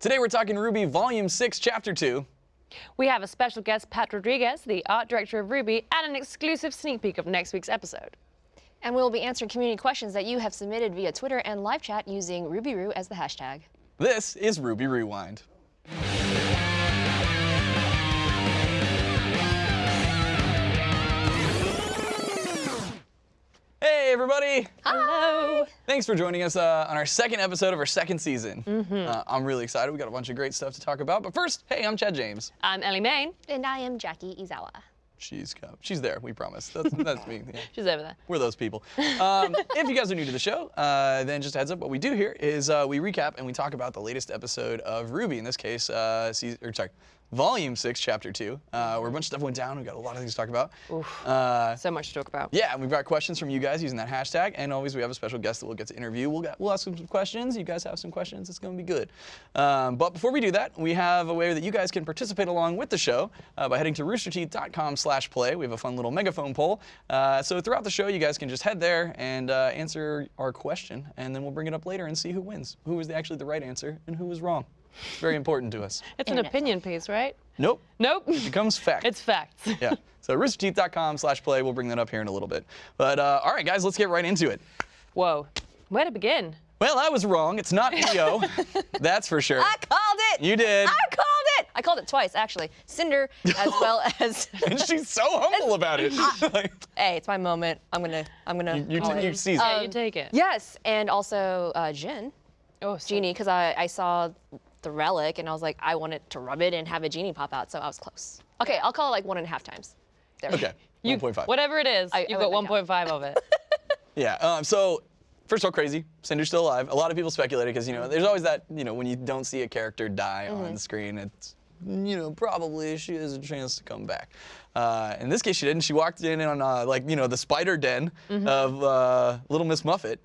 Today we're talking RWBY Volume 6, Chapter 2. We have a special guest, Pat Rodriguez, the art director of RWBY, and an exclusive sneak peek of next week's episode. And we'll be answering community questions that you have submitted via Twitter and live chat using RubyRoo as the hashtag. This is RWBY Rewind. Hey everybody! Hello. Thanks for joining us uh, on our second episode of our second season. Uh, I'm really excited. We got a bunch of great stuff to talk about. But first, hey, I'm Chad James. I'm Ellie Main. And I am Jackie Izawa. She's co- she's there. We promise. That's that's me. Yeah. She's over there. We're those people. Um, if you guys are new to the show, uh, then just a heads up, what we do here is uh, we recap and we talk about the latest episode of RWBY. In this case, uh, season, or sorry, Volume Six, Chapter Two, uh, where a bunch of stuff went down. We got a lot of things to talk about. Uh, So much to talk about. yeah, and we've got questions from you guys using that hashtag, and always we have a special guest that we'll get to interview. We'll get, we'll ask some questions. You guys have some questions. It's going to be good. Um, but before we do that, we have a way that you guys can participate along with the show uh, by heading to roosterteeth.com slash play. We have a fun little megaphone poll. Uh, so throughout the show, you guys can just head there and uh, answer our question, and then we'll bring it up later and see who wins, who was actually the right answer, and who was wrong. It's very important to us. It's an opinion piece, right? Nope. Nope. It becomes fact. it's facts. yeah. So roosterteeth.com slash play. We'll bring that up here in a little bit. But uh, all right, guys, let's get right into it. Whoa. Where to begin? Well, I was wrong. It's not Neo. That's for sure. I called it! You did. I called it! I called it twice, actually. Cinder, as well as. And she's so humble about it. Hey, it's my moment. I'm gonna. I'm gonna. you, it. you seize Yeah, it. you take it. Yes, and also uh, Jin, Oh, so- genie, because I, I saw the relic and I was like, I wanted to rub it and have a genie pop out, so I was close. Okay, I'll call it like one and a half times. There. Okay. You, 1.5. Whatever it is, I- you've I got 1.5 of it. Yeah. Um, so, first of all, crazy. Cinder's still alive. A lot of people speculated because, you know, there's always that, you know, when you don't see a character die on the screen, it's, you know, probably she has a chance to come back. Uh, in this case, she didn't. She walked in on, uh, like, you know, the spider den of uh, Little Miss Muffet.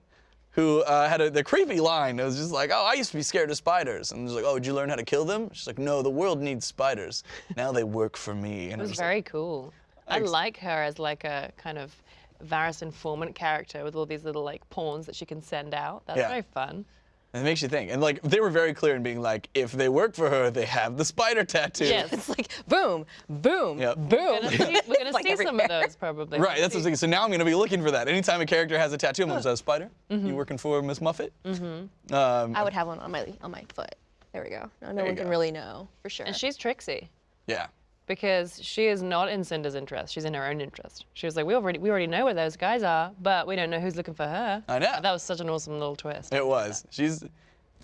Who uh, had a, the creepy line? It was just like, "Oh, I used to be scared of spiders," and it was like, "Oh, did you learn how to kill them?" She's like, "No, the world needs spiders. Now they work for me." And It was like, very cool. I like her as like a kind of Varys informant character with all these little like pawns that she can send out. That's Yeah. very fun. And it makes you think. And like they were very clear in being like, if they work for her, they have the spider tattoo. Yes. It's like boom, boom, Yep. boom. We're gonna see, we're gonna Like see some of those probably. Right, that's what I'm thinking. So now I'm gonna be looking for that. Anytime a character has a tattoo, I'm like, is that a spider? Mm-hmm. You working for Miss Muffet? Mm-hmm. Um, I would have one on my on my foot. There we go. Now no There you one can really know for sure. And she's Trixie yeah. Because she is not in Cinder's interest. She's in her own interest. She was like, we already we already know where those guys are, but we don't know who's looking for her. I know. That was such an awesome little twist. It was. She's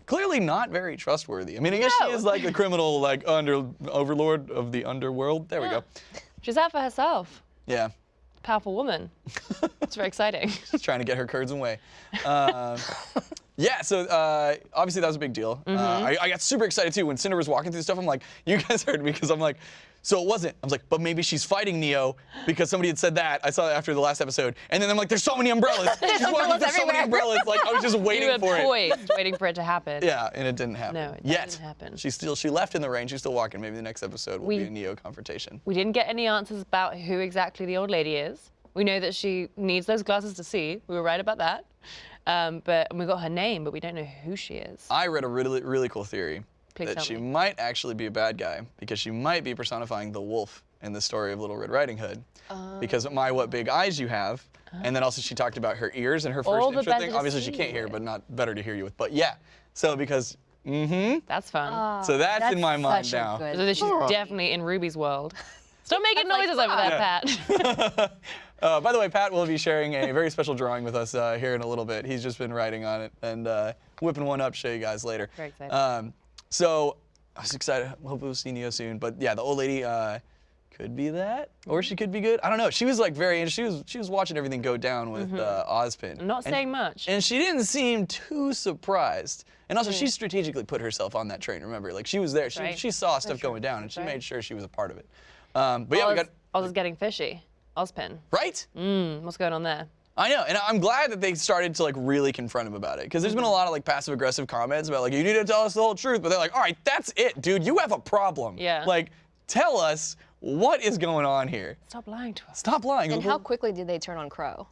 clearly not very trustworthy. I mean, I guess she is like the criminal, like under overlord of the underworld. There we go. She's out for herself. Yeah. Powerful woman. it's very exciting. She's trying to get her curds away. Um, yeah, so uh, obviously that was a big deal. Uh, I, I got super excited too when Cinder was walking through stuff. I'm like, you guys heard me because I'm like, so it wasn't. I was like, but maybe she's fighting Neo because somebody had said that. I saw that after the last episode, and then I'm like, there's so many umbrellas. she's walking umbrellas so many umbrellas. Like I was just waiting for it. poised, waiting for it to happen. Yeah, and it didn't happen. No, it Yet. didn't happen. She still she left in the rain. She's still walking. Maybe the next episode will We- be a Neo confrontation. We didn't get any answers about who exactly the old lady is. We know that she needs those glasses to see. We were right about that. Um, but we got her name, but we don't know who she is. I read a really really cool theory Please that tell she me. might actually be a bad guy because she might be personifying the wolf in the story of Little Red Riding Hood. because of my what big eyes you have. And then also she talked about her ears and her first All intro better thing. Obviously she can't hear, but not better to hear you with. But yeah. So because mm-hmm. That's fun. So that's, in my mind now. good- so that she's definitely in Ruby's world. Stop making That's noises like, over there, Pat. Uh, by the way, Pat will be sharing a very special drawing with us uh, here in a little bit. He's just been writing on it and uh, whipping one up, show you guys later. Very excited. Um, so I was excited. Hope we'll see Neo soon. But yeah, the old lady uh, could be that, or she could be good. I don't know. She was like very. She was she was watching everything go down with uh, Ozpin. Not And- saying much. And she didn't seem too surprised. And also, she strategically put herself on that train. Remember, like she was there. She, right. she saw stuff going down, and she right. made sure she was a part of it. Um, but yeah, we got Oz is getting fishy. Ozpin. right. Mm, what's going on there? I know, and I'm glad that they started to like really confront him about it, because there's been a lot of like passive aggressive comments about like you need to tell us the whole truth, but they're like, all right, that's it, dude, you have a problem. Yeah. Like, tell us what is going on here. Stop lying to us. Stop lying. And how quickly did they turn on Qrow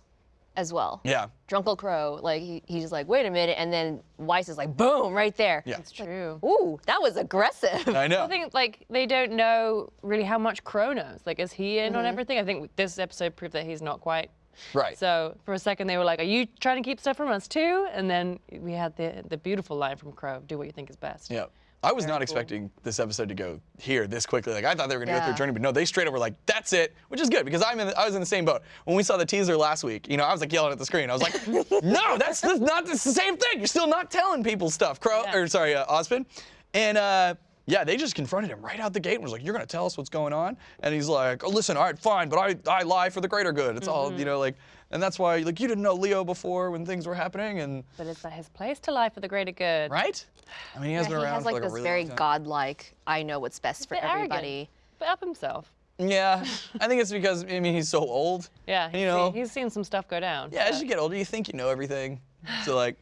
as well. Yeah. Drunkle Qrow, like he, he's just like, wait a minute, and then Weiss is like, boom, right there. Yeah. It's true. Ooh, that was aggressive. I know. I think like they don't know really how much Qrow knows. Like, is he in on Mm-hmm. everything? I think this episode proved that he's not quite. Right. So for a second they were like, "Are you trying to keep stuff from us too?" And then we had the the beautiful line from Qrow, "Do what you think is best." Yeah. I was not expecting this episode to go here this quickly. Like I thought they were gonna go through a journey, but no, they straight up were like, "That's it," which is good because I'm in. The, I was in the same boat when we saw the teaser last week. You know, I was like yelling at the screen. I was like, "No, that's, that's not the same thing. You're still not telling people stuff." Qrow Yeah. or sorry, uh, Osmond, and uh, yeah, they just confronted him right out the gate and was like, "You're gonna tell us what's going on?" And he's like, "Oh, listen, all right, fine, but I I lie for the greater good. It's all you know, like." And that's why, like, you didn't know Leo before when things were happening, and But it's his place to lie for the greater good. right? I mean, he has Yeah, been he around has for like like this really very godlike, I know what's best for Bit arrogant, everybody. But up himself. Yeah, I think it's because I mean he's so old. Yeah, he's, you know. seen, he's seen some stuff go down. yeah, as you get older, you think you know everything. So like,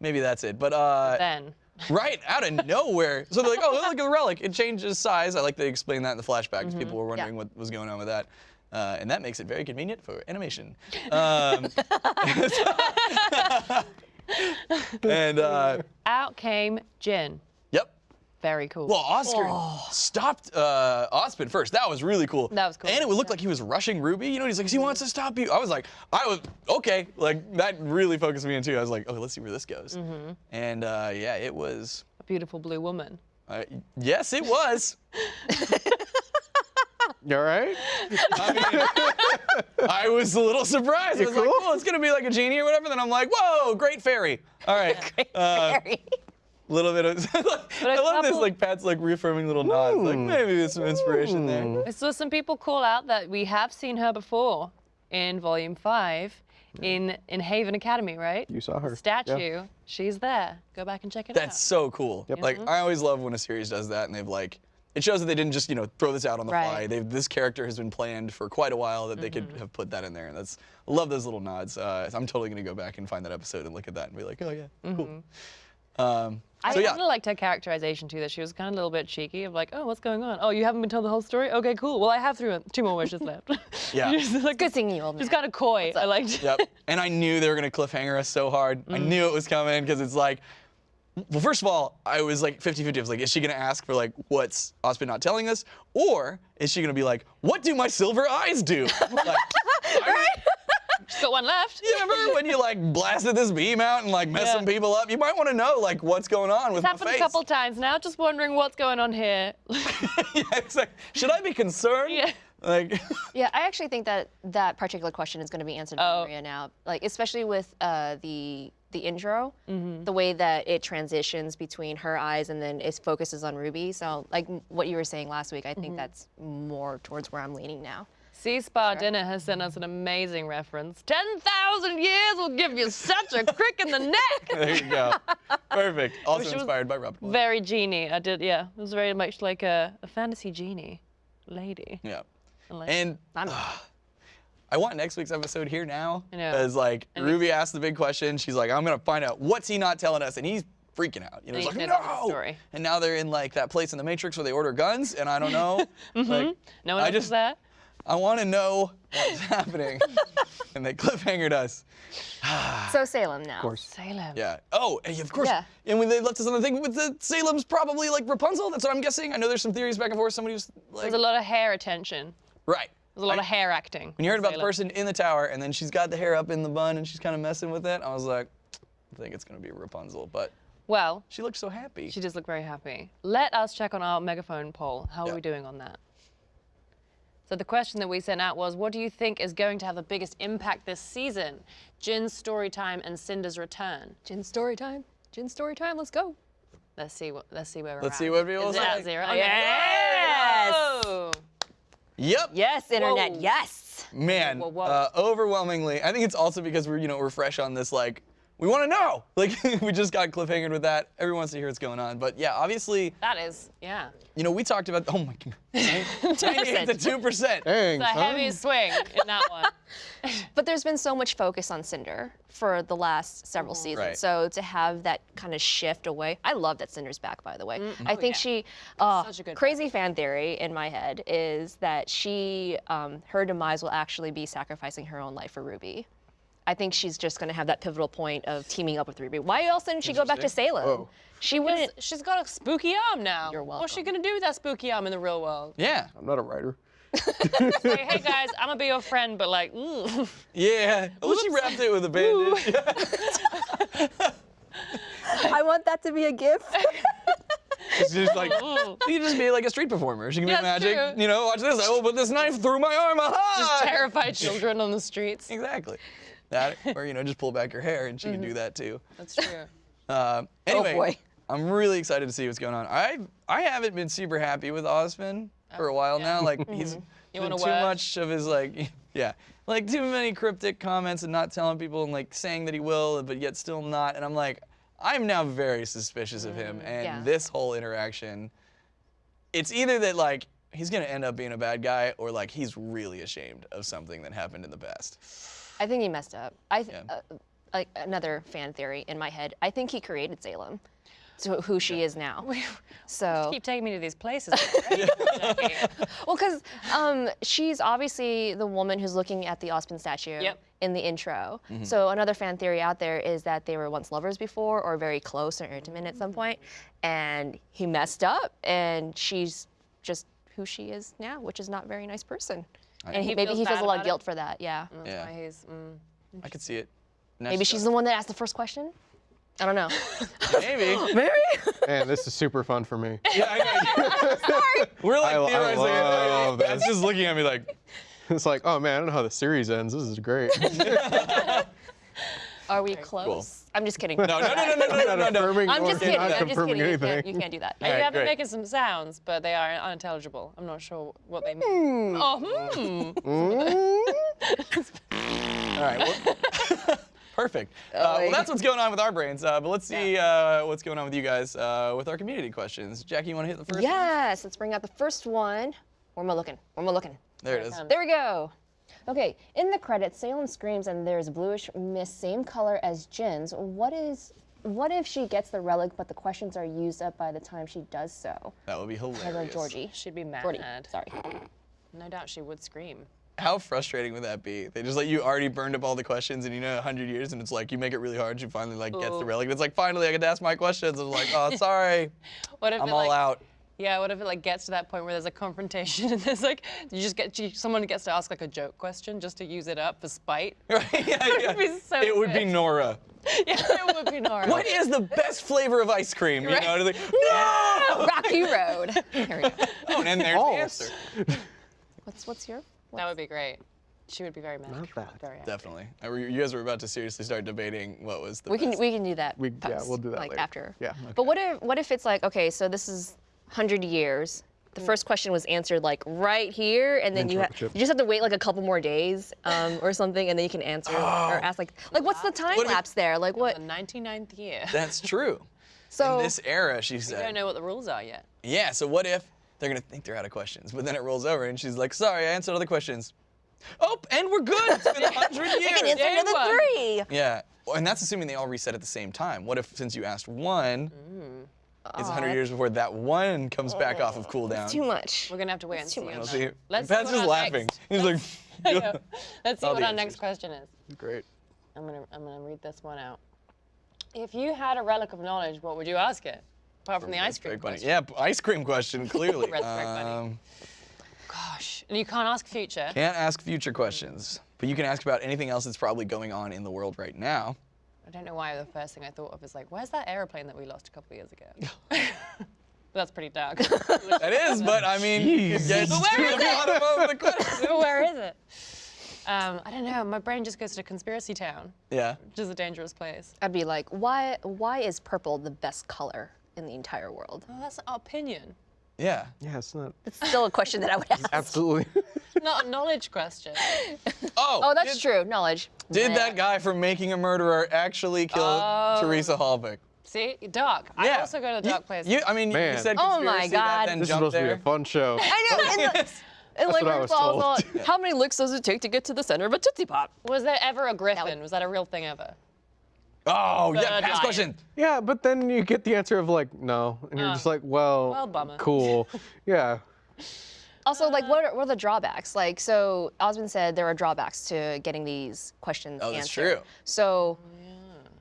maybe that's it. But uh, Then. Right out of nowhere, so they're like, oh, look at the relic. It changes size. I like they explain that in the flashbacks. Mm-hmm. People were wondering what was going on with that. Uh, and that makes it very convenient for animation. Um, and uh, Out came Jin. Yep. Very cool. Well, Oscar stopped uh, Osmond first. That was really cool. That was cool. And it would look like he was rushing Ruby. You know, he's like, he wants to stop you. I was like, I was okay. Like that really focused me in too. I was like, okay, let's see where this goes. Mm-hmm. And uh, yeah, it was. a beautiful blue woman. Uh, yes, it was. You all right? I mean, I was a little surprised. I was like, cool? oh, it's gonna be like a genie or whatever. Then I'm like, whoa, great fairy. All right. Uh, Very. Little bit of. I love this like Pat's like reaffirming little nods. Like maybe there's some inspiration there. I saw some people call out that we have seen her before in Volume 5 in, in Haven Academy, right? You saw her. Statue. Yeah. She's there. Go back and check it That's out. That's so cool. Yep. Like I always love when a series does that, and they've like. It shows that they didn't just you know throw this out on the Right. fly. They've this character has been planned for quite a while that they could Mm-hmm. have put that in there, and that's I love those little nods. Uh, I'm totally gonna go back and find that episode and look at that and be like, oh yeah, cool. Um, Mm-hmm. I so yeah, kind of liked her characterization too, that she was kind of a little bit cheeky of like, oh, what's going on? Oh, you haven't been told the whole story? Okay, cool. Well, I have three, two more wishes left. Yeah. She's like, Good seeing you, old man. She's kind of coy. I liked yep. And I knew they were gonna cliffhanger us so hard. I Mm. knew it was coming because it's like, well, first of all, I was like 50-50. I was like, is she gonna ask for like what's Osmond not telling us, or is she gonna be like, what do my silver eyes do? Like, I- She's got one left. You remember when you like blasted this beam out and like messed Yeah. some people up? You might want to know like what's going on with It's my happened face. a couple times now. Just wondering what's going on here. yeah, it's like, should I be concerned? Yeah. Like, Yeah, I actually think that that particular question is going to be answered by Oh. Maria now. Like, especially with uh, the the intro, Mm-hmm. the way that it transitions between her eyes and then it focuses on Ruby. So, like what you were saying last week, I think that's more towards where I'm leaning now. Sea Spa Dinner has sent us an amazing reference. 10,000 years will give you such a crick in the neck. there you go. Perfect. Also Wish it inspired by Rob. Very genie. I did, yeah. It was very much like a, a fantasy genie lady. Yeah. I like- And I'm I want next week's episode here now. I know. Because like And Ruby asked the big question. She's like, I'm gonna find out what's he not telling us, and he's freaking out. You know, he's like, he knows the no. story. And now they're in like that place in the Matrix where they order guns, and I don't know. Mm-hmm. Like, no one I else is just- there? I want to know what's happening. and they cliffhangered us. so Salem now. Of course. Salem. Yeah. Oh, and of course. Yeah. And when they left us on the thing with the Salem's probably like Rapunzel. That's what I'm guessing. I know there's some theories back and forth. Somebody was like, There's a lot of hair attention. right. There's a lot I- of hair acting. When you heard in about the person in the tower, and then she's got the hair up in the bun, and she's kind of messing with it, I was like, I think it's gonna be Rapunzel. But Well, she looked so happy. she does look very happy. Let us check on our megaphone poll. How Yeah. are we doing on that? So the question that we sent out was, what do you think is going to have the biggest impact this season? Jin's story time and Cinder's return. Jin story time. Jin story time. Let's go. Let's see what let's see where we're Let's at. see what people Is it at say. zero? Yes. Whoa. Yep. Yes, internet. Whoa. Yes. Man, Whoa, whoa. Uh, overwhelmingly, I think it's also because we're you know we're fresh on this like we want to know like we just got cliffhangered with that. Everyone wants to hear what's going on, but yeah, obviously That is, yeah. you know we talked about oh my god, 98 to two percent. Dang, The son. heaviest swing in that one. But there's been so much focus on Cinder for the last several seasons. Right. So to have that kind of shift away, I love that Cinder's back, by the way. I Oh, think yeah. she, uh, Such a good crazy fan theory in my head is that she, um, her demise will actually be sacrificing her own life for Ruby. I think she's just gonna have that pivotal point of teaming up with Ruby. Why else didn't she go back to Salem? Whoa. She wouldn't. She's got a spooky arm now. You're welcome. What's she gonna do with that spooky arm in the real world? Yeah. I'm not a writer. Say, hey guys, I'm gonna be your friend, but like, mm. Yeah. Well, she wrapped it with a bandage. I want that to be a gift. She's just like, you can just be like a street performer. She can Yeah, be magic. true. You know, watch this. I will put this knife through my arm. Aha! terrified children on the streets. Exactly. That, or you know, just pull back your hair, and she can Mm-hmm. do that too. That's true. Uh, anyway, boy. I'm really excited to see what's going on. I I haven't been super happy with Osmond for a while now. Like he's been too much of his like yeah, like too many cryptic comments and not telling people and like saying that he will, but yet still not. And I'm like, I'm now very suspicious of him and Yeah. this whole interaction. It's either that like he's gonna end up being a bad guy or like he's really ashamed of something that happened in the past. I think he messed up. I th- Yeah. uh, like another fan theory in my head. I think he created Salem, to who she is now. So Keep taking me to these places. Jackie. well, because um, she's obviously the woman who's looking at the Osmond statue Yep. in the intro. So another fan theory out there is that they were once lovers before, or very close or intimate at some point, and he messed up, and she's just who she is now, which is not a very nice person. And he, He maybe feels he feels a lot about of it? guilt for that. Yeah. That's Yeah. why he's. Mm. I could see it. Maybe she's the one that asked the first question. I don't know. Maybe. Maybe. Man, this is super fun for me. Yeah, I know. We're like I- I love That's this. just looking at me like, It's like, oh man, I don't know how the series ends. This is great. Are we close? I'm just kidding. No, no, no, no, no, no, no, no. I'm just kidding. I'm just kidding. You can't, you can't do that. All right, you have great. been making some sounds, but they are unintelligible. I'm not sure what they mean. Mm. Oh, hmm. Mm. All right. Well, perfect. Oh, uh, well, that's what's going on with our brains. Uh, but let's see uh, what's going on with you guys uh, with our community questions. Jackie, you want to hit the first? Yes. One? Let's bring out the first one. Where am I looking? Where am I looking? There it is. There we go. Okay, in the credits, Salem screams and there's bluish mist, same color as Jin's. What is, what if she gets the relic, but the questions are used up by the time she does so? That would be Hello, hilarious. Georgie. She'd be Georgie, mad. sorry. No doubt she would scream. How frustrating would that be? They just like you already burned up all the questions and you know 100 years and it's like you make it really hard. You finally like gets the Ooh. relic. It's like finally I get to ask my questions. I'm like, oh, sorry, What if I'm it, all like, out. Yeah, what if it like gets to that point where there's a confrontation and there's like you just get you, someone gets to ask like a joke question just to use it up for spite. Right? Yeah, yeah. would be so it would be. Nora. yeah, it would be Nora. What is the best flavor of ice cream? You Right. know, they're like, no! Rocky Road. Here we go. Oh, and then there's the answer. What's, what's your? That would be great. She would be very mad. Not bad. Very happy. Definitely. You guys were about to seriously start debating what was the We can we can do that. We- yeah, post, we'll do that like later. after. Yeah. But what if what if it's like okay, so this is hundred years. The first question was answered like right here, and then you, ha- Interrupt you. you just have to wait like a couple more days um, or something, and then you can answer or ask like like what's the time What lapse there? Like what? The 99th year. That's true. So In this era, she We said. don't know what the rules are yet. Yeah, so what if they're gonna think they're out of questions, but then it rolls over and she's like, sorry, I answered all the questions. Oh, and we're good. It's been a hundred you can years. answer Yeah, another one. three. Yeah. Well, and that's assuming they all reset at the same time. What if since you asked one, it's a hundred years before that one comes back off of cooldown? Too much. We're gonna have to wait and too see. much. on Let's that. see. Let's see Pat's what just laughing. next- He's like, Yeah. Let's see All what the our next question is. Great. I'm gonna I'm gonna read this one out. If you had a relic of knowledge, what would you ask it? Apart from the ice cream very funny. question. Yeah, ice cream question, clearly. That's very funny. Um, Gosh. And you can't ask future. can't ask future questions, but you can ask about anything else that's probably going on in the world right now. I don't know why the first thing I thought of is like, where's that airplane that we lost a couple of years ago? that's pretty dark. That is, but I mean, you could But where to is the it? bottom of the question. Where is it? Um, I don't know. My brain just goes to conspiracy town, Yeah. which is a dangerous place. I'd be like, why why is purple the best color in the entire world? Oh, that's our opinion, Yeah. Yeah, it's not It's still a question that I would ask. absolutely. not a knowledge question. Oh, Oh, that's did, true. Knowledge. Did Yeah. that guy from Making a Murderer actually kill Oh. Teresa Halbach? See, dark. I also go to the You- dark place. You, I mean, you Man. said Oh my conspiracy, that God. then this is jumped supposed to be a fun show. I know. And, the, and like, what I was told. how many licks does it take to get to the center of a Tootsie Pop? Was there ever a griffin? Was that a real thing ever? Oh, yeah, The past giant. question. Yeah, but then you get the answer of like no, and you're Uh, just like, well, well, cool. yeah. Also, like, what are, what are the drawbacks? Like, so Osmond said there are drawbacks to getting these questions Oh, that's answered. true. So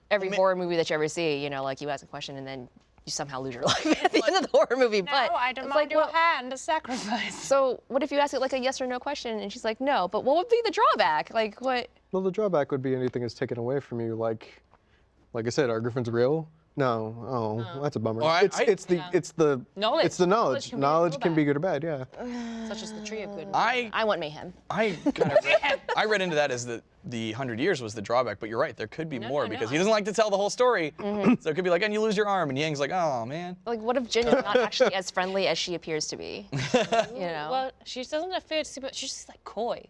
every mean- horror movie that you ever see, you know, like you ask a question and then you somehow lose your life at the end of the horror movie. No, but it's like, well, hand, a sacrifice. so what if you ask it like a yes or no question and she's like, no, but what would be the drawback? Like, what? Well, the drawback would be anything that's taken away from you. Like, like I said, are griffins real? No. Oh, that's a bummer. I- it's I- it's the Yeah. it's the Knowledge. It's the knowledge. Knowledge can be good or Knowledge can be good or bad. Yeah. Such as the tree of good. I I want mayhem. I kind of read, I read into that as the the hundred years was the drawback, but you're right. There could be more no, because no. he doesn't like to tell the whole story. Mm-hmm. So it could be like, and you lose your arm, and Yang's like, oh man. Like, what if Jin is not actually as friendly as she appears to be? You know? Well, she doesn't appear to be, she's just like coy.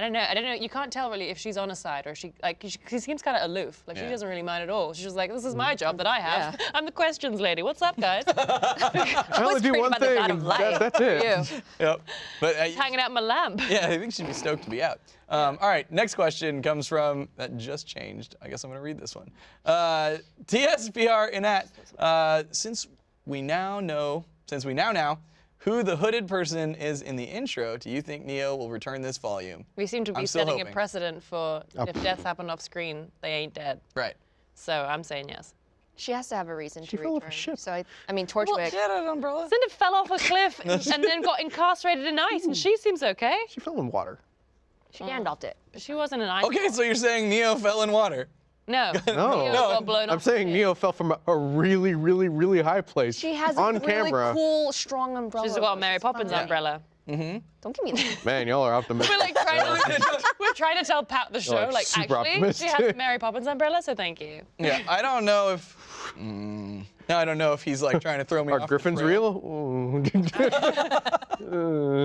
I don't know. I don't know. You can't tell really if she's on a side or she like she, she seems kind of aloof. Like Yeah. she doesn't really mind at all. She's just like, this is my job that I have. Yeah. I'm the questions lady. What's up, guys? I only do one thing. God and of that- that's it. You. Yep. But uh, Hanging out my lamp. yeah, I think she'd be stoked to be out. Um, all right, next question comes from that just changed. I guess I'm gonna read this one. Uh, TSPR Inat. Uh, since we now know, since we now know who the hooded person is in the intro, do you think Neo will return this volume? We seem to be setting hoping. a precedent for oh. if deaths happen off screen, they ain't dead. Right. So I'm saying yes. She has to have a reason She to fell off a ship. So I, I mean, Torchwick. Well, Get an umbrella. Cinder fell off a cliff and, and then got incarcerated in ice, and she seems okay. She fell in water. She Gandalfed it. She wasn't an ice. Okay, so you're saying Neo fell in water. No. No. Neo No, got blown I'm off saying the Neo fell from a, a really, really, really high place. She has on a really camera. cool, strong umbrella. She's got a Mary She's Poppins fine. umbrella. Don't give me that. Man, y'all are optimistic. We're like trying to, we're trying to tell Pat the show, like like, super actually, she has a. Mary Poppins umbrella, so thank you. Yeah, I don't know if. Mm, no, I don't know if he's like trying to throw me Are off. the griffins trail. real?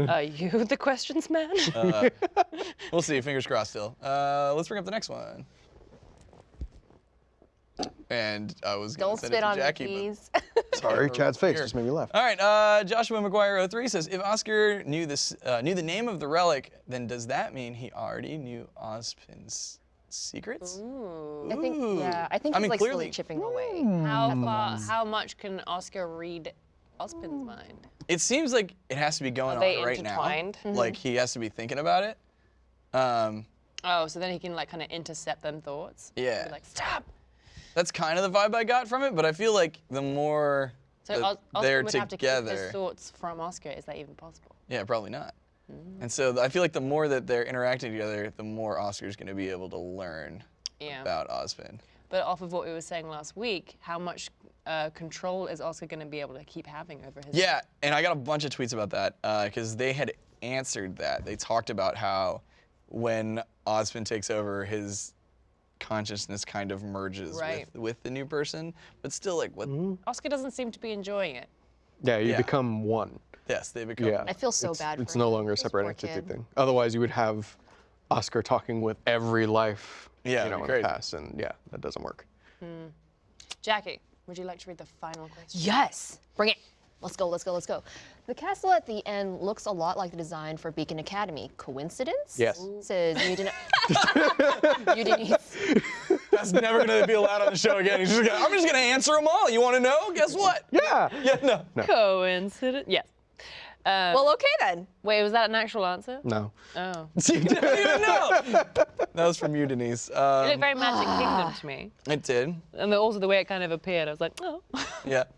Are you the questions man? Uh, we'll see. Fingers crossed. Still. Uh, let's bring up the next one. And I was gonna Don't send spit it to on me, Jackie, but. Sorry, Chad's face Here. just made me laugh. All right, uh, Joshua McGuire 03 says, if Oscar knew this, uh, knew the name of the relic, then does that mean he already knew Ozpin's secrets? I think, yeah, I think I he's mean, like clearly- slowly chipping away. How far, how much can Oscar read Ozpin's mind? It seems like it has to be going Are they on right intertwined? now. Like he has to be thinking about it. Um, Oh, so then he can like kind of intercept them thoughts. Yeah. Be like stop. That's kind of the vibe I got from it, but I feel like the more So that Os- Oscar they're would have to keep together, thoughts from Oscar. Is that even possible? yeah, probably not. Mm. And so I feel like the more that they're interacting together, the more Oscar's going to be able to learn Yeah. about Ozpin. But off of what we were saying last week, how much uh, control is Oscar going to be able to keep having over his? Yeah, and I got a bunch of tweets about that because they had answered that. They talked about how when Ozpin takes over, his consciousness kind of merges Right. with, with the new person, but still, like, what? Mm-hmm. Oscar doesn't seem to be enjoying it. Yeah, you Yeah. become one. Yes, they become. Yeah. I feel so it's, bad It's for no longer a separate entity thing. Otherwise, you would have Oscar talking with every life. Yeah, you know, it'd in be the crazy. past, and yeah, that doesn't work. Hmm. Jackie, would you like to read the final question? Yes, bring it. Let's go, let's go, let's go. The castle at the end looks a lot like the design for Beacon Academy. Coincidence? Yes. Says Udin- Udinese. That's never going to be allowed on the show again. He's just gonna, I'm just going to answer them all. You want to know? Guess what? Yeah. Yeah, no. Coincidence. Yes. Uh, Well, okay then. wait, was that an actual answer? No. Oh. you didn't even know. That was from you, Denise. It Um, looked very Magic Kingdom to me. it did. And the, also the way it kind of appeared, I was like, oh. Yeah.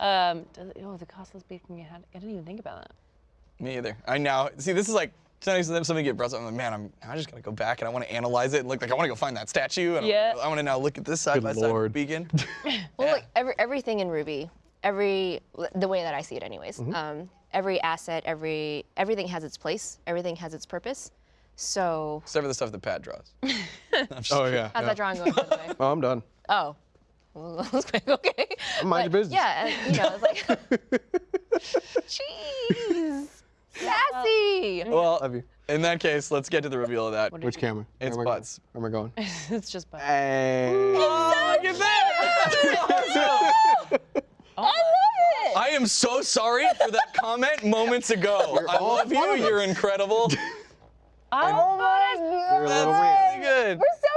um, does, oh, the castle's beating your head. I didn't even think about that. Me either. I now see. This is like sometimes something get brought up. I'm like, man, I'm, I'm just gonna go back and I want to analyze it and look like I want to go find that statue. And Yeah. I want to now look at this side Good by side Lord. beacon. Well, Yeah. like every, everything in RWBY, every the way that I see it, anyways. Mm-hmm. Um, every asset, every everything has its place. Everything has its purpose. So Except for the stuff that Pat draws. Oh kidding. yeah. how's yeah. that drawing going? By the way? Oh, I'm done. Oh. Well, was quick. Okay. Mind your business. Yeah, and, you know, it's like, jeez, sassy. Well, Love you. in that case, let's get to the reveal of that. Which camera? It's Where am going? butts. Where am I going? it's just bad. Hey. Oh, look at that! I love it. I am so sorry for that comment moments ago. I all love you. You're incredible. oh my You're a god. little That's weird. really good. We're so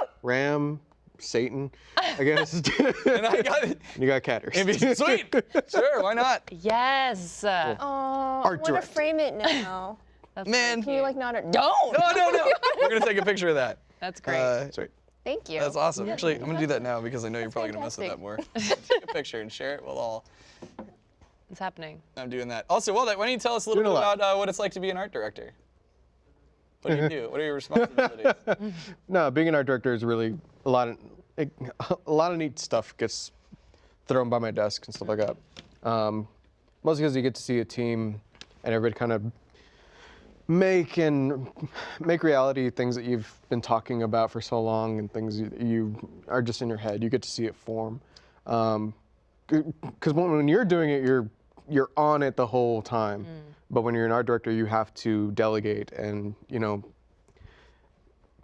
cute. Ram Satan, I guess. And I got it. you got Catters. It'd be sweet. Sure, why not? Yes. Oh, Art I want to frame it now. That's Man. Can you like not? Don't. No, no, no. We're gonna take a picture of that. That's great. Uh, Sweet. Thank you. that's awesome. Actually, I'm gonna do that now because I know you're probably gonna mess with that more. take a picture and share it with all. it's happening. I'm doing that. Also, well, why don't you tell us a little Doing bit a about uh, what it's like to be an art director? What do you do? What are your responsibilities? No, being an art director is really a lot of it, a lot of neat stuff gets thrown by my desk and stuff like that. Um, mostly because you get to see a team and everybody kind of make and make reality things that you've been talking about for so long and things you, you are just in your head. You get to see it form. Because when, when you're doing it, you're you're on it the whole time. But when you're an art director, you have to delegate and you know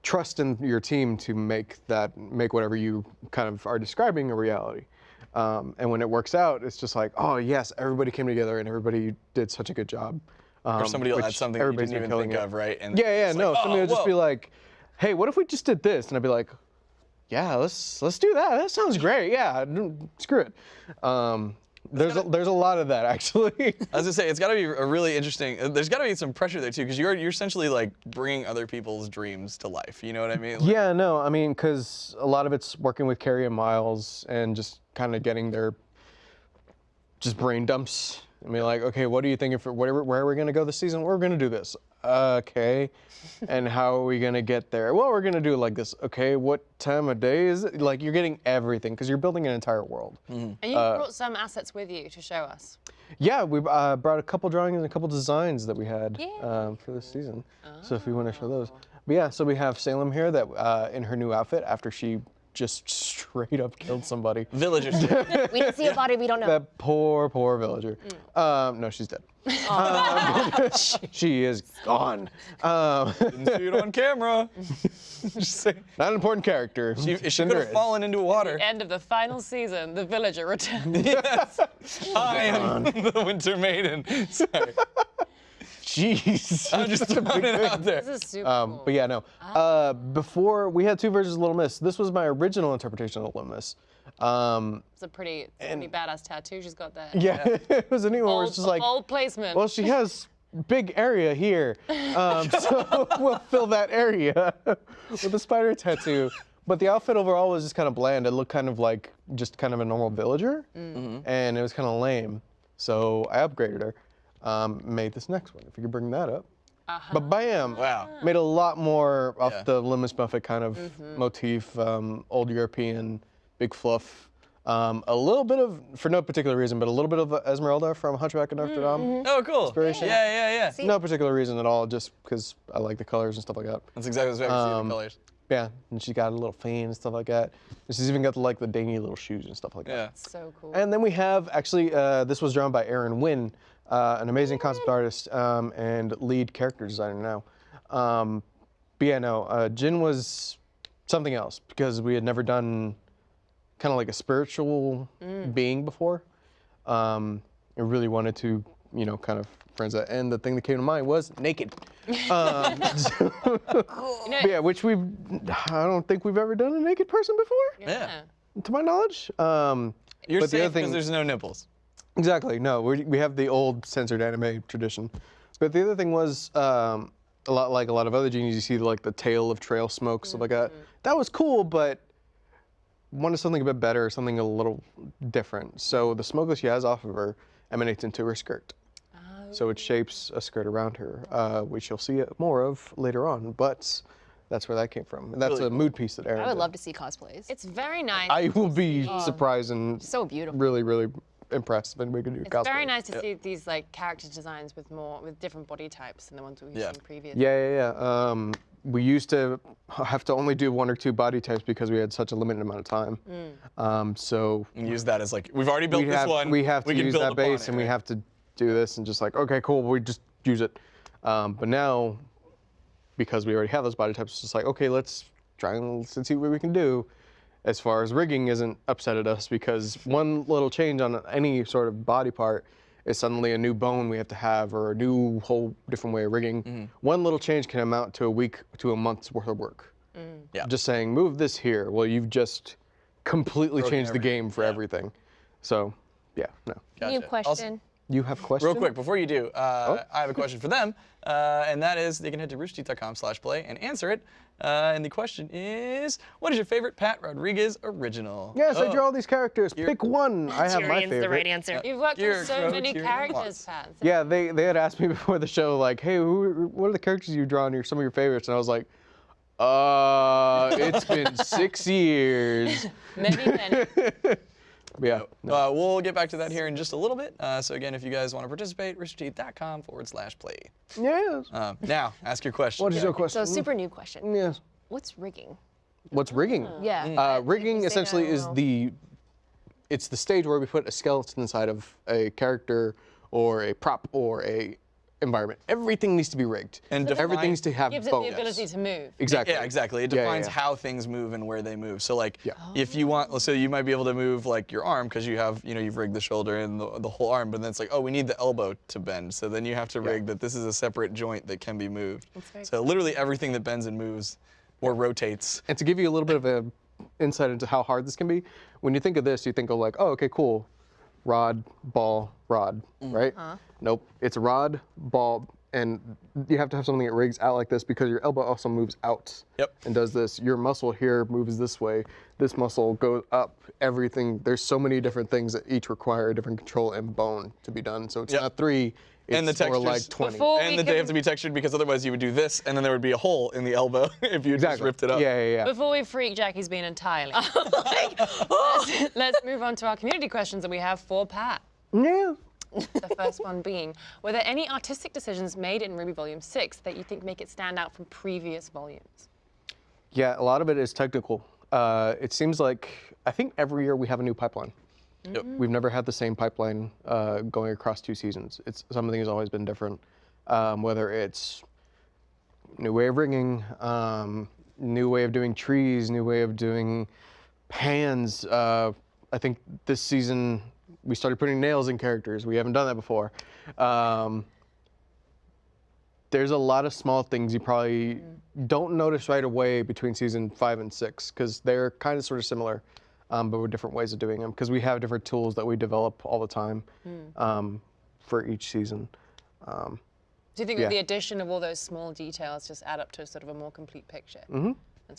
trust in your team to make that make whatever you kind of are describing a reality. Um, and when it works out, it's just like, oh yes, everybody came together and everybody did such a good job. Um, or somebody will add something that you didn't even think it. of, right? And Yeah, yeah, no. like, somebody oh, would just be like, hey, what if we just did this? And I'd be like, yeah, let's let's do that. That sounds great. Yeah, screw it. Um, there's a, there's a lot of that actually. I was gonna say it's got to be a really interesting. There's got to be some pressure there too, because you're you're essentially like bringing other people's dreams to life. You know what I mean? Like, Yeah, no, I mean, because a lot of it's working with Kerry and Miles and just kind of getting their just brain dumps. I mean, like, okay, what are you thinking for whatever where are we gonna go this season? We're gonna do this. Okay, and how are we gonna get there? Well, we're gonna do it like this. Okay, what time of day is it? Like, you're getting everything because you're building an entire world. And you Uh, brought some assets with you to show us. Yeah, we uh, brought a couple drawings and a couple designs that we had Yeah. um, for this season. So if you want to show those, but yeah, so we have Salem here that uh, in her new outfit after she just straight up killed somebody. Villagers. We didn't see a body. We don't know. That poor, poor villager. Um, no, she's dead. Um, she is gone. Um, Didn't see it on camera. Not an important character. She, she Cinder could have fallen into water. End of the final season, the villager returns. yes. I am the Winter Maiden. Sorry. Jeez. I'm just throwing it out there. This is super Um, cool. but yeah, no. Uh, before we had two versions of Little Miss. This was my original interpretation of Little Miss. Um, It's a pretty, it's a pretty badass tattoo she's got there. yeah, it was a new one where it's just like, old placement. well, she has big area here, um, so we'll fill that area with a spider tattoo. But the outfit overall was just kind of bland. It looked kind of like just kind of a normal villager, and it was kind of lame. So I upgraded her, um, made this next one. If you could bring that up. But bam! Wow. Made a lot more off Yeah. the Lil' Miss Muffet kind of motif, um, old European, big fluff. Um, a little bit of, for no particular reason, but a little bit of Esmeralda from Hunchback of Notre Dame. Oh, cool. Inspiration. Yeah, yeah, yeah. See? No particular reason at all, just because I like the colors and stuff like that. That's exactly what I see Um, the colors. Yeah, and she got a little fan and stuff like that. And she's even got the, like the dainty little shoes and stuff like Yeah. that. Yeah, so cool. And then we have actually, uh, this was drawn by Aaron Wynn, uh, an amazing concept artist um, and lead character designer now. Um, but yeah, no, uh, Jin was something else because we had never done kind of like a spiritual being before. Um, I really wanted to, you know, kind of friends that. And the thing that came to mind was naked. Um, you know, yeah, which we've, I don't think we've ever done a naked person before, Yeah. to my knowledge. Um, You're but the safe other thing- because there's no nipples. Exactly. No, we, we have the old censored anime tradition. But the other thing was um, a lot like a lot of other genies. You see like the tail of trail smoke, stuff like that. That was cool, but wanted something a bit better, something a little different. So the smoke that she has off of her emanates into her skirt. So it shapes a skirt around her, uh, which you'll see more of later on. But that's where that came from. And that's Really a cool. mood piece that Aaron I would did. love to see cosplays. it's very nice. I will be surprised and so beautiful. really, really impressed if anybody could do it's cosplay. very nice to see these like character designs with more with different body types than the ones we've Yeah. seen previously. Yeah, yeah, yeah. Um, we used to have to only do one or two body types because we had such a limited amount of time. Um, so And use that as like, we've already built we this have one. we have to can use build that base it, and we have to do this and just like okay, cool, we just use it. Um, but now, because we already have those body types, it's just like okay, let's try and let's see what we can do. As far as rigging isn't upset at us because one little change on any sort of body part is suddenly a new bone we have to have or a new whole different way of rigging. Mm-hmm. One little change can amount to a week to a month's worth of work. Yeah. just saying move this here. Well, you've just completely Broken changed the game for yeah. everything. So, yeah, no. New Gotcha. Also- question. You have questions? Real quick, before you do, uh, Oh. I have a question for them, uh, and that is they can head to roosterteeth.com slash play and answer it. Uh, and the question is, what is your favorite Pat Rodriguez original? Yes, I Oh. drew all these characters. You're- Pick one. I have my Tyrian's favorite. the right answer. You've worked You're on so many Tyrian characters, Pat. Yeah, they, they had asked me before the show, like, hey, who, what are the characters you've drawn? Your some of your favorites, and I was like, uh, it's been six years. Many, many. But yeah, no. Uh, we'll get back to that here in just a little bit. Uh, so again, if you guys want to participate, roosterteeth.com forward slash play. yes. Uh, now, ask your question. What is your question? So super new question. Yes. What's rigging? What's rigging? Yeah. Uh, rigging essentially is the it's the stage where we put a skeleton inside of a character or a prop or a environment. Everything needs to be rigged. And define- everything needs to have Gives it the ability to move. Exactly. Yeah, exactly. It Yeah, yeah, defines yeah. how things move and where they move. So like, Yeah. if you want, let's so you might be able to move like your arm because you have, you know, you've rigged the shoulder and the, the whole arm, but then it's like, oh, we need the elbow to bend. So then you have to rig that this is a separate joint that can be moved. very So literally everything that bends and moves or rotates. And to give you a little bit of a insight into how hard this can be, when you think of this, you think of like, oh, okay, cool, rod, ball, rod, Mm. right? Nope, it's rod, ball, and you have to have something that rigs out like this because your elbow also moves out. Yep. And does this. Your muscle here moves this way. This muscle goes up. Everything. There's so many different things that each require a different control and bone to be done. So it's Yep. not three. It's And the more like textures- 20. Before we and that they have to be textured because otherwise you would do this and then there would be a hole in the elbow if you just ripped it up. Yeah, yeah, yeah. Before we freak Jackie's being entirely. let's, let's move on to our community questions that we have for Pat. yeah. The first one being, were there any artistic decisions made in RWBY Volume 6 that you think make it stand out from previous volumes? Yeah, a lot of it is technical. Uh, it seems like I think every year we have a new pipeline. Yep. We've never had the same pipeline uh, going across two seasons. It's something has always been different. Um, whether it's new way of rigging, um, new way of doing trees, new way of doing pans. Uh, I think this season we started putting nails in characters. We haven't done that before. Um, there's a lot of small things you probably don't notice right away between season five and six because they're kind of sort of similar, um, but with different ways of doing them because we have different tools that we develop all the time um, for each season. Um, Do you think Yeah. that the addition of all those small details just add up to sort of a more complete picture? Mm-hmm.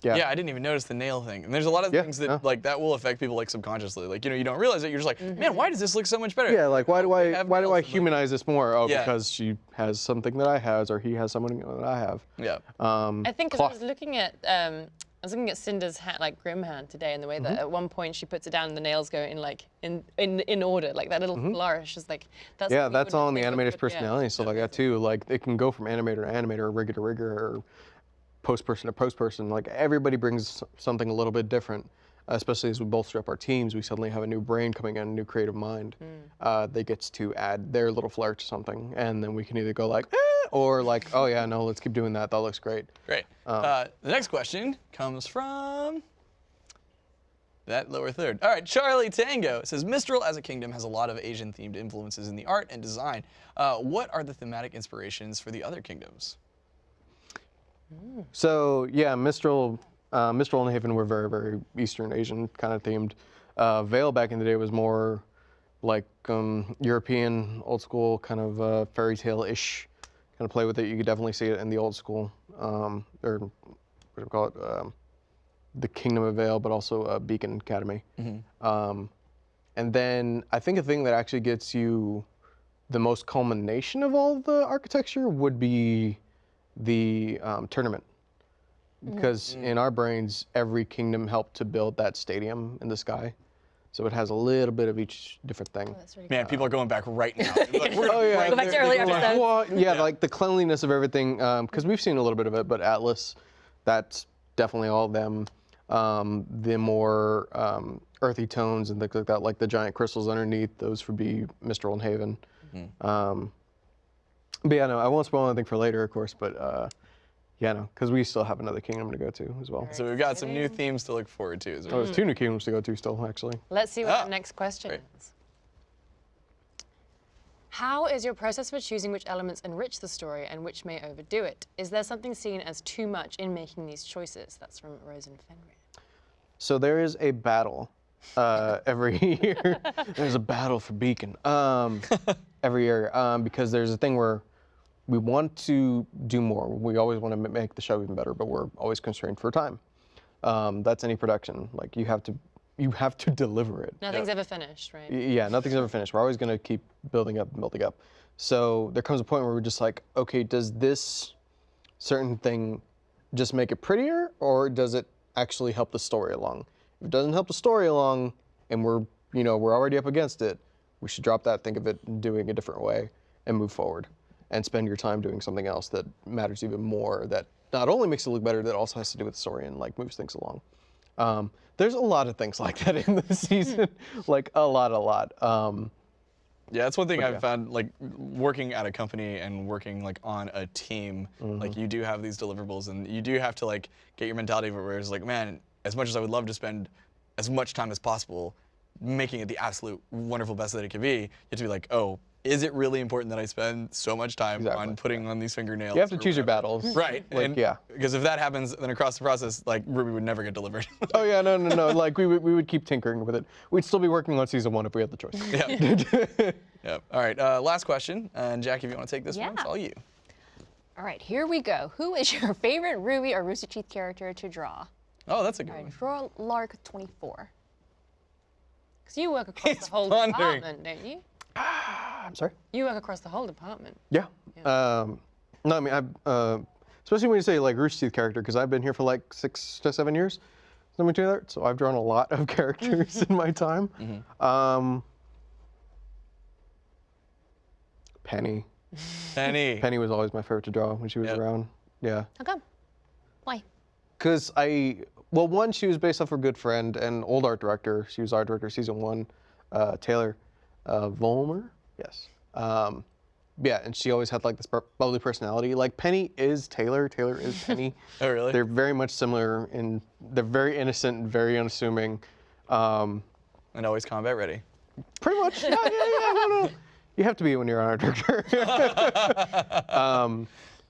yeah. Yeah, I didn't even notice the nail thing. And there's a lot of Yeah, things that yeah. like that will affect people like subconsciously. Like, you know, you don't realize it. You're just like, man, why does this look so much better? Yeah, like why do I why do I humanize this more? Oh, Yeah. because she has something that I has, or he has something that I have. Yeah. Um, I think 'cause I was looking at um, I was looking at Cinder's hat, like Grimm hand today, and the way that mm-hmm. at one point she puts it down and the nails go in like in in, in order, like that little mm-hmm. flourish is like that's Yeah, that's all in the animator's yeah. personality and stuff like that too. Like it can go from animator to animator, or rigger to rigger, or post person to post person. Like everybody brings something a little bit different. Especially as we bolster up our teams, we suddenly have a new brain coming in, a new creative mind uh, that gets to add their little flair to something, and then we can either go like, eh, or like, oh yeah, no, let's keep doing that. That looks great. Great. Um, uh, the next question comes from that lower third. All right, Charlie Tango says Mistral as a kingdom has a lot of Asian themed influences in the art and design. Uh, what are the thematic inspirations for the other kingdoms? So yeah, Mistral, uh, Mistral and Haven were very, very Eastern Asian kind of themed. Uh, Vale back in the day was more like um, European, old school kind of uh, fairy tale-ish kind of play with it. You could definitely see it in the old school, um, or what do we call it, um, the Kingdom of Vale, but also uh, Beacon Academy. Um, and then I think a thing that actually gets you the most culmination of all the architecture would be the um, tournament. Because in our brains, every kingdom helped to build that stadium in the sky. So it has a little bit of each different thing. That's really Man, people are going back right now. Like, we're gonna Oh yeah, Go back to earlier they're like, episodes. "What?" yeah, like the cleanliness of everything. Because we've seen a little bit of it, but Atlas, that's definitely all of them. Um, the more um, earthy tones and things like that, like the giant crystals underneath, those would be Mistral and Haven. Um, but yeah, no, I won't spoil anything for later, of course. But uh, yeah, no, because we still have another kingdom to go to as well. So we've got some new themes to look forward to. Is Oh, there's two new kingdoms to go to still, actually. Let's see what Ah, the next question great. is. How is your process for choosing which elements enrich the story and which may overdo it? Is there something seen as too much in making these choices? That's from Rosen Fenrir. So there is a battle uh, every year. there's a battle for Beacon um, every year um, because there's a thing where we want to do more. We always want to make the show even better, but we're always constrained for time. Um, that's any production. Like you have to, you have to deliver it. Nothing's ever finished, right? Yeah, nothing's ever finished. We're always going to keep building up and building up. So there comes a point where we're just like, okay, does this certain thing just make it prettier or does it actually help the story along? If it doesn't help the story along and we're, you know, we're already up against it, we should drop that, think of it doing a different way and move forward and spend your time doing something else that matters even more that not only makes it look better, that also has to do with the story and like moves things along. Um, there's a lot of things like that in the season, like a lot, a lot. Um, Yeah, that's one thing I've yeah. found. Like working at a company and working like on a team, Mm-hmm. like you do have these deliverables, and you do have to like get your mentality of it where it's like, man, as much as I would love to spend as much time as possible making it the absolute wonderful best that it could be, you have to be like, oh, is it really important that I spend so much time Exactly, on putting on these fingernails? you have to or choose your battles. Right. Like, and- yeah. Because if that happens, then across the process, like RWBY would never get delivered. Oh yeah, no, no, no. Like we would, we would keep tinkering with it. We'd still be working on season one if we had the choice. yeah. Yep. All right. Uh, last question, and Jackie, if you want to take this one, it's all you. All right, here we go. Who is your favorite RWBY or Rooster Teeth character to draw? Oh, that's a good All right, one. draw Lark 24. Because you work across He's the whole pondering. department, don't you? I'm sorry. You work across the whole department. Yeah. Um, no, I mean, I, uh, especially when you say like Rooster Teeth character, because I've been here for like six to seven years. Let me that. So I've drawn a lot of characters in my time. Um, Penny. Penny. Penny was always my favorite to draw when she was Yep. around. Yeah. How come? Why? Because I, well, one, she was based off her good friend and old art director. She was art director season one, uh, Taylor uh, Volmer. Yes. Um, yeah, and she always had like this bubbly personality. Like Penny is Taylor. Taylor is Penny. Oh, really? They're very much similar in. They're very innocent and very unassuming. Um, and always combat ready. pretty much. Yeah, yeah, yeah. No, no. You have to be when you're an art director. um,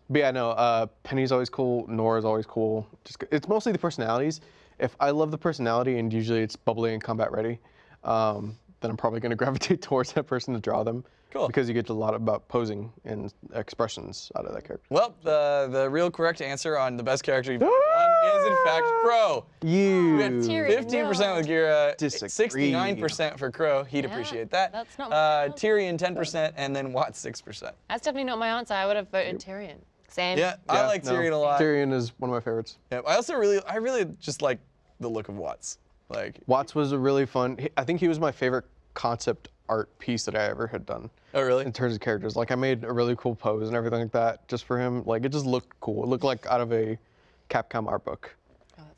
but yeah, no. Uh, Penny's always cool. Nora's always cool. Just it's mostly the personalities. If I love the personality and usually it's bubbly and combat ready, um, then I'm probably going to gravitate towards that person to draw them. Cool. Because you get a lot about posing and expressions out of that character. Well, the the real correct answer on the best character you've ever done is in fact Qrow. You. We had Tyrian, 15% with Gira, Disagree. 69% for Qrow. He'd appreciate that. that's not my uh, answer. Tyrian 10%, and then Watts 6%. That's definitely not my answer. I would have voted Tyrian. Same. Yeah, I like no. Tyrian a lot. Tyrian is one of my favorites. Yeah, I also really, I really just like the look of Watts. Like, Watts was a really fun. I think he was my favorite concept art piece that I ever had done. oh really? in terms of characters. Like I made a really cool pose and everything like that just for him. Like it just looked cool. It looked like out of a Capcom art book.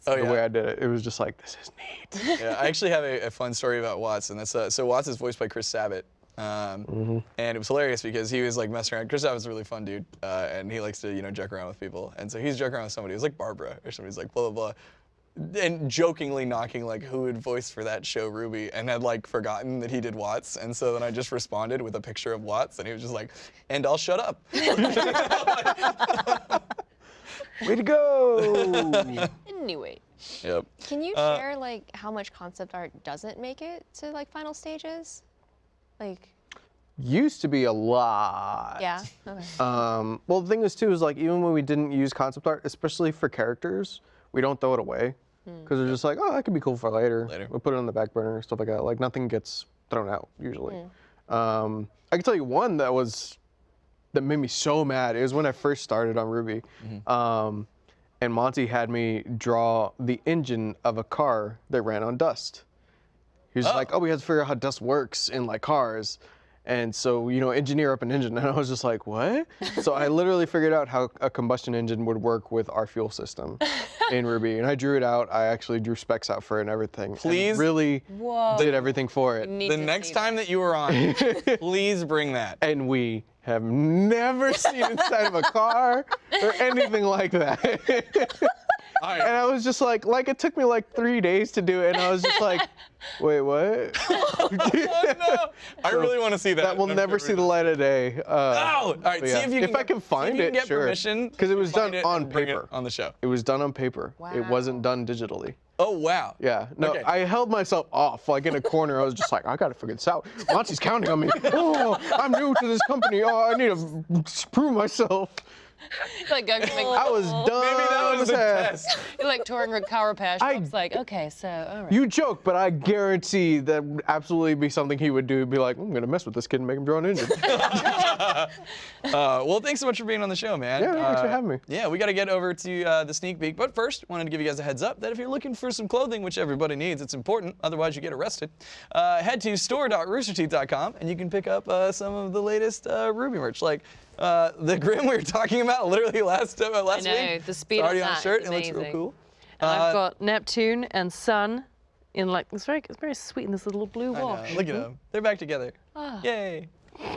Oh The yeah. way I did it, it was just like this is neat. yeah, I actually have a, a fun story about Watts, and that's uh, so Watts is voiced by Chris Sabat. Um, Mm-hmm. And it was hilarious because he was like messing around. Chris Sabat's a really fun dude, uh, and he likes to you know joke around with people. And so he's joking around with somebody. It was like Barbara or somebody's like blah blah blah, and jokingly knocking like who had voiced for that show RWBY, and had like forgotten that he did Watts. And so then I just responded with a picture of Watts, and he was just like, "And I'll shut up." Way to go! Anyway, yep. can you Uh, share like how much concept art doesn't make it to like final stages? Like, Used to be a lot. yeah. Okay. Um, well, the thing is too is like even when we didn't use concept art, especially for characters, we don't throw it away because they're just like, oh, that could be cool for later. Later. We'll put it on the back burner, stuff like that. Like nothing gets thrown out usually. Um, I can tell you one that was that made me so mad. It was when I first started on RWBY, um, and Monty had me draw the engine of a car that ran on dust. He was like, "Oh, we have to figure out how dust works in like cars." And so, you know, engineer up an engine. And I was just like, what? so I literally figured out how a combustion engine would work with our fuel system in RWBY. And I drew it out. I actually drew specs out for it and everything. and Please? really Whoa. did everything for it. Need The next see time that you were on, please bring that. And we have never seen inside of a car or anything like that. All And. I was just like, like it took me like three days to do it, and I was just like, wait, what? Oh, no. I really want to see that. that will I'm never see the light of day. Uh, Oh, all right. but See yeah. if you can if I get- can find you can it, get sure. permission Because it was done it on and bring it paper. on the show. It was done on paper. It wasn't done digitally. Oh wow. Yeah. No, Okay. I held myself off like in a corner. I was just like, I gotta figure this out. Monty's counting on me. Oh, I'm new to this company. Oh, I need to prove myself. like going from I was done. Maybe that was as the test. You're like touring with car repair I- shops. Like, okay, so all right. You joke, but I guarantee that would absolutely be something he would do. Be like, I'm gonna mess with this kid and make him draw an engine. Uh, well, thanks so much for being on the show, man. Yeah, thanks for Uh, having me. Yeah, we got to get over to uh, the sneak peek. But first, wanted to give you guys a heads up that if you're looking for some clothing, which everybody needs, it's important. Otherwise, you get arrested. Uh, head to store.roosterteeth.com and you can pick up uh, some of the latest uh, RWBY merch, like uh, the Grimm we were talking about literally last uh, last know, week. the speed it's already on on that shirt. is It looks real cool. And Uh, I've got Neptune and Sun in like it's very it's very sweet in this little blue I know, wash. Look at them. They're back together. Ah. Yay.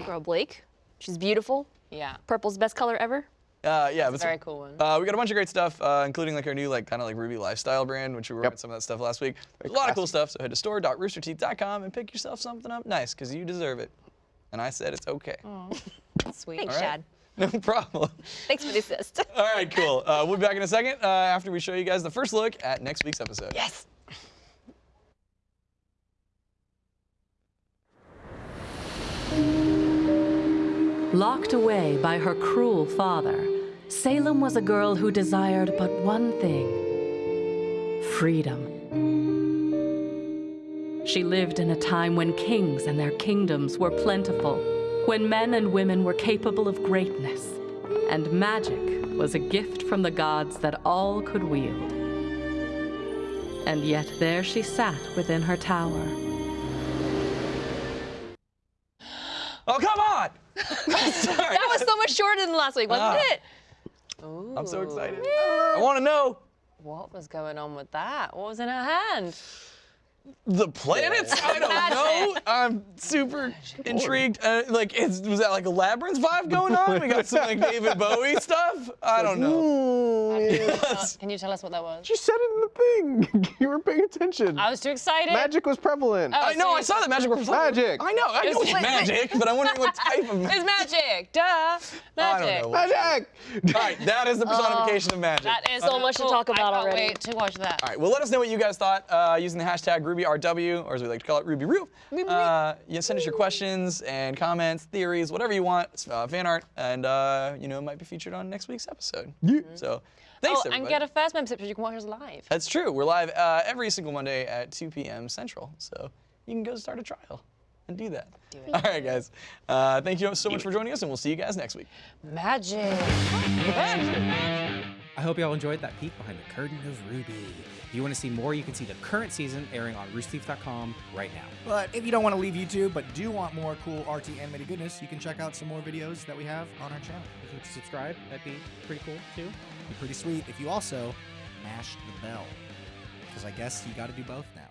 Girl Blake. She's beautiful. Yeah, Purple's best color ever. Uh, yeah, but very cool one. Uh, we got a bunch of great stuff, uh, including like our new like kind of like RWBY lifestyle brand, which we were Yep. some of that stuff last week. There's a lot of cool stuff. So head to store.roosterteeth.com and pick yourself something up nice, because you deserve it. And I said it's okay. Sweet. Thanks, All right. Chad. No problem. Thanks for the assist. All right, cool. Uh, we'll be back in a second uh, after we show you guys the first look at next week's episode. yes. Locked away by her cruel father, Salem was a girl who desired but one thing freedom. She lived in a time when kings and their kingdoms were plentiful, when men and women were capable of greatness, and magic was a gift from the gods that all could wield. And yet there she sat within her tower. Oh, come on! Sorry. That was so much shorter than last week, wasn't Ah. it? I'm so excited. I want to know What was going on with that? What was in her hand? The planets. I don't know. I'm super intrigued. Uh, like, is, was that like a labyrinth vibe going on? We got some like David Bowie stuff. I don't know. Yes. Can you tell us what that was? You said it in the thing. you were paying attention. I was too excited. Magic was prevalent. Oh, I know. I saw that magic. Was prevalent. Magic. I know. I know it's Wait, wait. magic, but I'm wondering what type of magic. It's magic. Duh. I Magic. don't know. Magic. All right, that is the personification of magic. That is So much to talk I about can't already. wait to watch that. All right, well, let us know what you guys thought uh, using the hashtag RubyRW, or as we like to call it, RubyRoo. Uh, you send us your questions and comments, theories, whatever you want, uh, fan art, and uh, you know, it might be featured on next week's episode. So, thanks Oh, everybody. and get a first membership so you can watch us live. That's true. We're live uh, every single Monday at 2 p.m. Central, so you can go start a trial and do that. Do it. All right, guys. Uh, thank you so much for joining us, and we'll see you guys next week. Magic. I hope y'all enjoyed that peek behind the curtain of RWBY. If you want to see more, you can see the current season airing on roosterteeth.com right now. But if you don't want to leave YouTube but do want more cool RT animated goodness, you can check out some more videos that we have on our channel. If you subscribe, that'd be pretty cool too. Be pretty sweet if you also mash the bell. Because I guess you got to do both now.